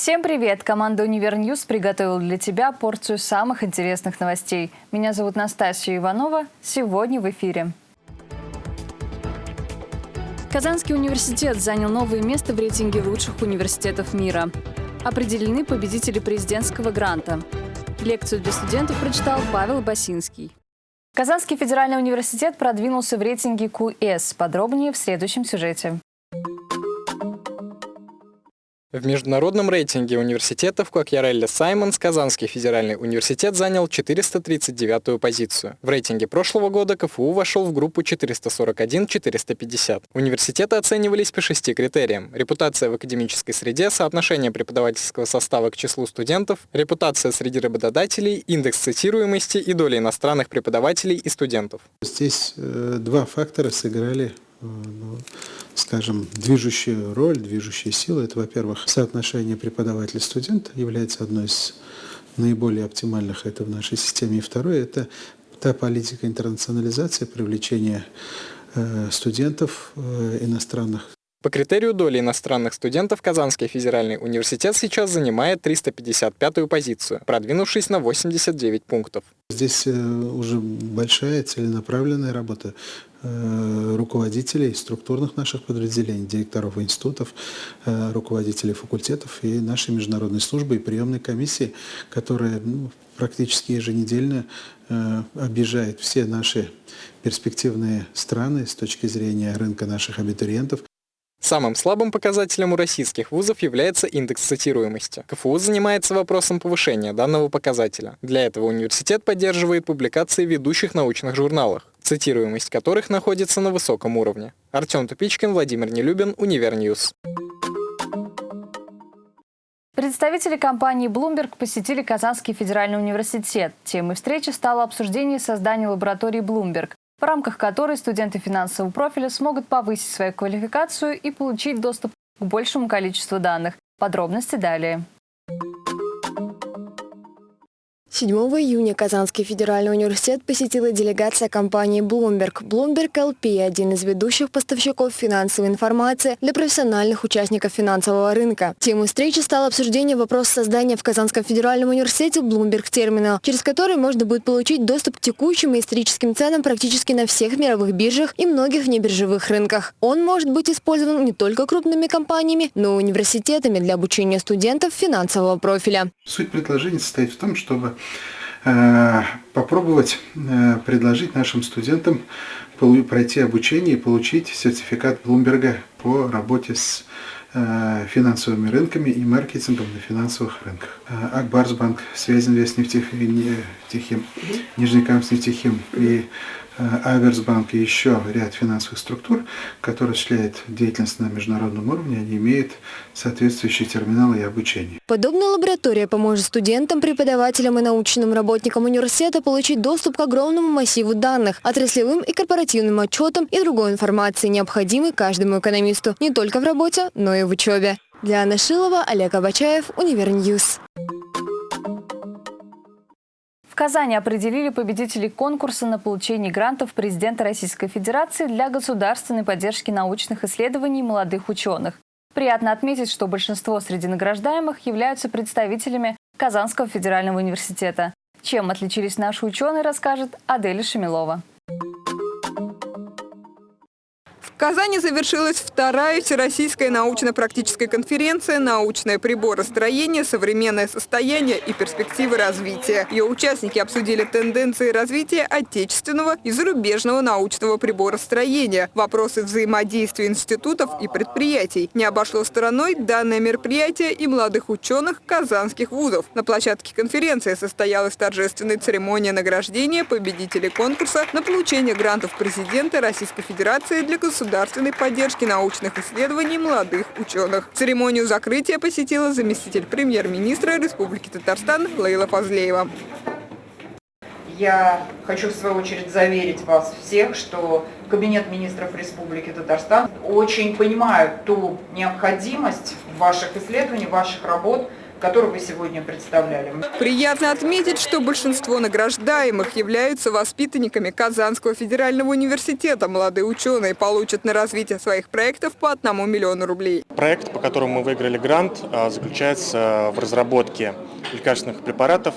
Всем привет! Команда «Univer News» приготовила для тебя порцию самых интересных новостей. Меня зовут Настасья Иванова. Сегодня в эфире. Казанский университет занял новое место в рейтинге лучших университетов мира. Определены победители президентского гранта. Лекцию для студентов прочитал Павел Басинский. Казанский федеральный университет продвинулся в рейтинге QS. Подробнее в следующем сюжете. В международном рейтинге университетов Квакьярелли Саймонс Казанский федеральный университет занял 439-ю позицию. В рейтинге прошлого года КФУ вошел в группу 441-450. Университеты оценивались по шести критериям. Репутация в академической среде, соотношение преподавательского состава к числу студентов, репутация среди работодателей, индекс цитируемости и доля иностранных преподавателей и студентов. Здесь э, два фактора сыграли ну, скажем, движущую роль, движущая сила. Это, во-первых, соотношение преподаватель-студент является одной из наиболее оптимальных это в нашей системе. И второе – это та политика интернационализации, привлечения э, студентов э, иностранных по критерию доли иностранных студентов Казанский федеральный университет сейчас занимает 355-ю позицию, продвинувшись на 89 пунктов. Здесь э, уже большая целенаправленная работа руководителей структурных наших подразделений, директоров институтов, э, руководителей факультетов и нашей международной службы и приемной комиссии, которая ну, практически еженедельно объезжает все наши перспективные страны с точки зрения рынка наших абитуриентов. Самым слабым показателем у российских вузов является индекс цитируемости. КФУ занимается вопросом повышения данного показателя. Для этого университет поддерживает публикации в ведущих научных журналах, цитируемость которых находится на высоком уровне. Артем Тупичкин, Владимир Нелюбин, Univer News. Представители компании Bloomberg посетили Казанский федеральный университет. Темой встречи стало обсуждение создания лаборатории Bloomberg в рамках которой студенты финансового профиля смогут повысить свою квалификацию и получить доступ к большему количеству данных. Подробности далее. 7 июня Казанский федеральный университет посетила делегация компании Bloomberg. Bloomberg LP – один из ведущих поставщиков финансовой информации для профессиональных участников финансового рынка. Темой встречи стало обсуждение вопроса создания в Казанском федеральном университете Bloomberg терминал, через который можно будет получить доступ к текущим и историческим ценам практически на всех мировых биржах и многих внебиржевых рынках. Он может быть использован не только крупными компаниями, но и университетами для обучения студентов финансового профиля. Суть предложения состоит в том, чтобы попробовать э, предложить нашим студентам пройти обучение и получить сертификат Блумберга по работе с э, финансовыми рынками и маркетингом на финансовых рынках. Акбарсбанк, Связинвест нефтехим, Нижнекамск нефтехим и Аверсбанк и еще ряд финансовых структур, которые осуществляют деятельность на международном уровне, они имеют соответствующие терминалы и обучение. Подобная лаборатория поможет студентам, преподавателям и научным работникам университета получить доступ к огромному массиву данных, отраслевым и корпоративным отчетам и другой информации, необходимой каждому экономисту не только в работе, но и в учебе. Для Анна Шилова, Олег Абачаев, Univer News. Казани определили победителей конкурса на получение грантов президента Российской Федерации для государственной поддержки научных исследований молодых ученых. Приятно отметить, что большинство среди награждаемых являются представителями Казанского федерального университета. Чем отличились наши ученые, расскажет Аделя Шамилова. Казани завершилась вторая Всероссийская научно-практическая конференция «Научное приборостроение. Современное состояние и перспективы развития». Ее участники обсудили тенденции развития отечественного и зарубежного научного приборостроения, вопросы взаимодействия институтов и предприятий. Не обошло стороной данное мероприятие и молодых ученых казанских вузов. На площадке конференции состоялась торжественная церемония награждения победителей конкурса на получение грантов президента Российской Федерации для государства государственной поддержки научных исследований молодых ученых. Церемонию закрытия посетила заместитель премьер-министра Республики Татарстан Лейла Фазлеева. Я хочу в свою очередь заверить вас всех, что Кабинет министров Республики Татарстан очень понимает ту необходимость ваших исследований, ваших работ который вы сегодня представляли. Приятно отметить, что большинство награждаемых являются воспитанниками Казанского федерального университета. Молодые ученые получат на развитие своих проектов по одному миллиону рублей. Проект, по которому мы выиграли грант, а, заключается в разработке лекарственных препаратов,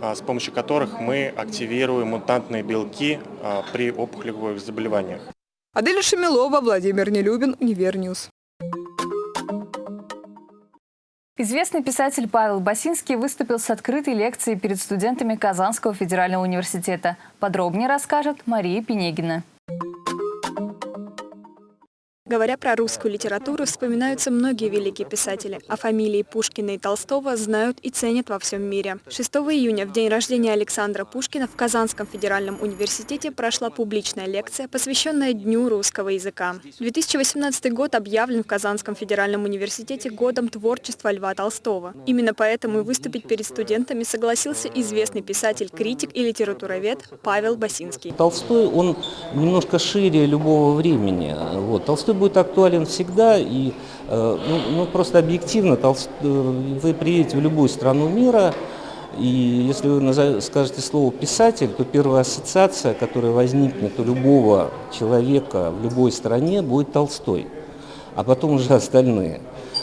а, с помощью которых мы активируем мутантные белки а, при опухолевых заболеваниях. Аделя Шамилова, Владимир Нелюбин, Univer News. Известный писатель Павел Басинский выступил с открытой лекцией перед студентами Казанского федерального университета. Подробнее расскажет Мария Пенегина. Говоря про русскую литературу, вспоминаются многие великие писатели, а фамилии Пушкина и Толстого знают и ценят во всем мире. 6 июня, в день рождения Александра Пушкина, в Казанском федеральном университете прошла публичная лекция, посвященная Дню русского языка. 2018 год объявлен в Казанском федеральном университете годом творчества Льва Толстого. Именно поэтому и выступить перед студентами согласился известный писатель, критик и литературовед Павел Басинский. Толстой, он немножко шире любого времени. Вот. Толстой будет актуален всегда, и э, ну, ну, просто объективно. Э, вы приедете в любую страну мира, и если вы скажете слово «писатель», то первая ассоциация, которая возникнет у любого человека в любой стране, будет Толстой, а потом уже остальные.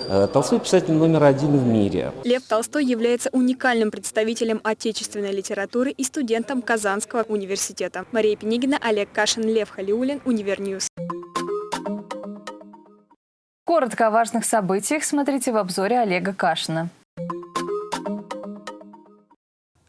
Э, Толстой писатель номер один в мире. Лев Толстой является уникальным представителем отечественной литературы и студентом Казанского университета. Мария Пенигина, Олег Кашин, Лев Халиулин, Univer News. Коротко о важных событиях смотрите в обзоре Олега Кашина.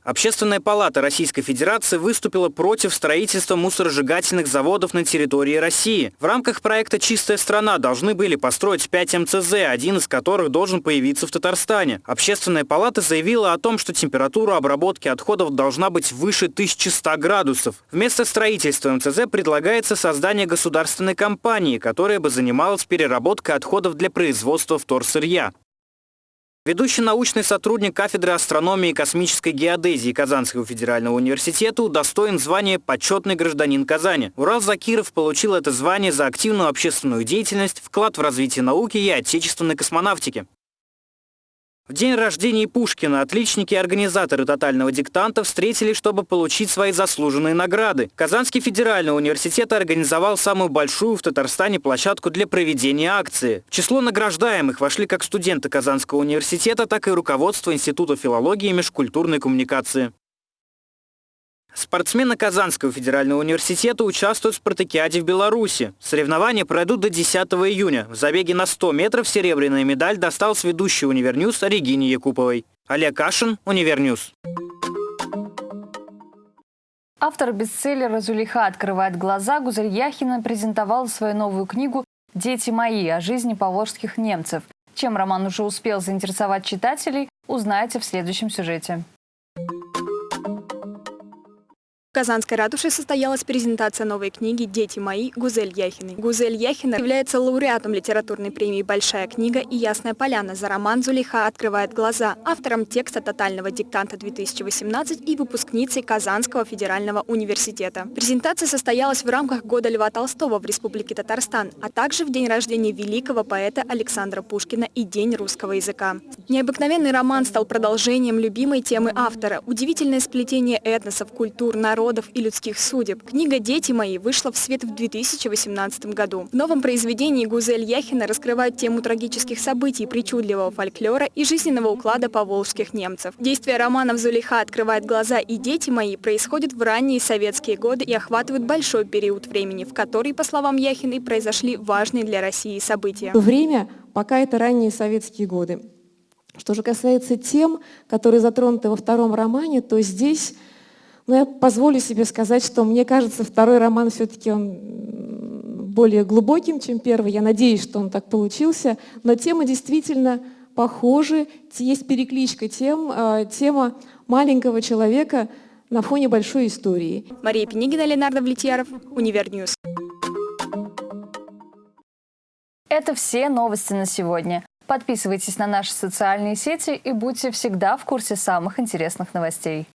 Общественная палата Российской Федерации выступила против строительства мусоросжигательных заводов на территории России. В рамках проекта «Чистая страна» должны были построить 5 МЦЗ, один из которых должен появиться в Татарстане. Общественная палата заявила о том, что температура обработки отходов должна быть выше 1100 градусов. Вместо строительства МЦЗ предлагается создание государственной компании, которая бы занималась переработкой отходов для производства вторсырья. Ведущий научный сотрудник кафедры астрономии и космической геодезии Казанского федерального университета удостоен звания «Почетный гражданин Казани». Урал Закиров получил это звание за активную общественную деятельность, вклад в развитие науки и отечественной космонавтики. В день рождения Пушкина отличники и организаторы «Тотального диктанта» встретились, чтобы получить свои заслуженные награды. Казанский федеральный университет организовал самую большую в Татарстане площадку для проведения акции. В число награждаемых вошли как студенты Казанского университета, так и руководство Института филологии и межкультурной коммуникации. Спортсмены Казанского федерального университета участвуют в спартакиаде в Беларуси. Соревнования пройдут до 10 июня. В забеге на 100 метров серебряная медаль досталась ведущей Univer News Регине Якуповой. Олег Кашин, Univer News. Автор бестселлера «Зулиха открывает глаза» Гузель Яхина презентовала свою новую книгу «Дети мои» о жизни поволжских немцев. Чем роман уже успел заинтересовать читателей, узнаете в следующем сюжете. Казанской ратуше состоялась презентация новой книги «Дети мои» Гузель Яхиной. Гузель Яхина является лауреатом литературной премии «Большая книга» и «Ясная поляна» за роман «Зулиха открывает глаза», автором текста «Тотального диктанта-2018» и выпускницей Казанского федерального университета. Презентация состоялась в рамках Года Льва Толстого в Республике Татарстан, а также в день рождения великого поэта Александра Пушкина и День русского языка. Необыкновенный роман стал продолжением любимой темы автора – удивительное сплетение этносов, культур, народов, народов и людских судеб. Книга «Дети мои» вышла в свет в 2018 году. В новом произведении Гузель Яхина раскрывает тему трагических событий, причудливого фольклора и жизненного уклада поволжских немцев. Действие романов «Зулиха открывает глаза» и «Дети мои» происходят в ранние советские годы и охватывают большой период времени, в который, по словам Яхиной, произошли важные для России события. Время, пока это ранние советские годы. Что же касается тем, которые затронуты во втором романе, то здесь но я позволю себе сказать, что мне кажется, второй роман все-таки он более глубоким, чем первый. Я надеюсь, что он так получился. Но темы действительно похожи. Есть перекличка тем. А, тема маленького человека на фоне большой истории. Мария Пенигина, Ленардо Влетьяров, Univer News. Это все новости на сегодня. Подписывайтесь на наши социальные сети и будьте всегда в курсе самых интересных новостей.